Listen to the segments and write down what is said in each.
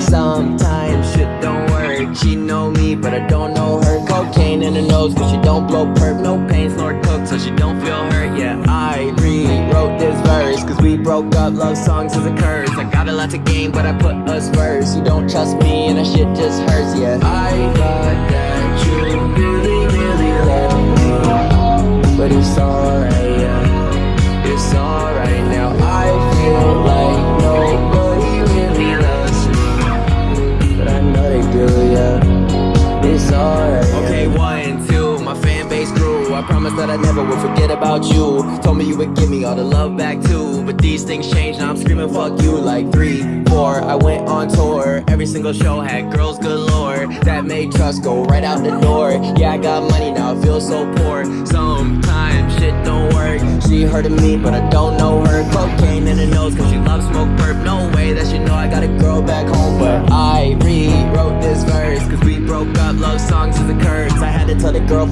Sometimes shit don't work She know me, but I don't know her. Cocaine in her nose, but she don't blow perp. No pains nor cook, so she don't feel hurt. Yeah, I rewrote this verse Cause we broke up, love songs is a curse. I got a lot to gain, but I put us first. You don't trust me, and that shit just hurts, yeah. I I promised that I never would forget about you. Told me you would give me all the love back too. But these things change, now I'm screaming fuck you Like three, four, I went on tour. Every single show had girls galore That made trust go right out the door. Yeah, I got money now, I feel so poor. Sometimes shit don't work. She heard of me, but I don't know her. Cocaine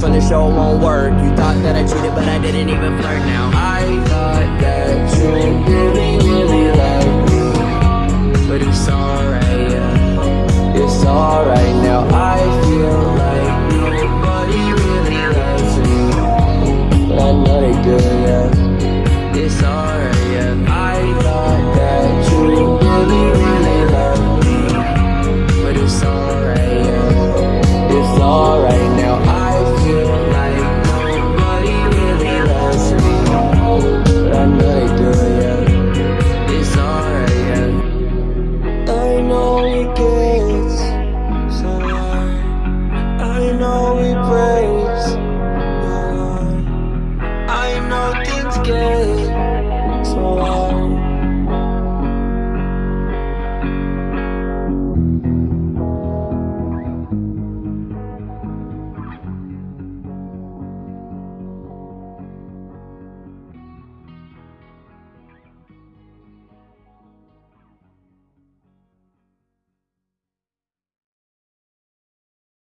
tell the show won't work. You thought that I cheated, but I didn't even flirt now. I thought that you really, really liked me. But it's alright, yeah. It's alright now. I feel like nobody really loves me. But I know they do, yeah. It's alright, yeah I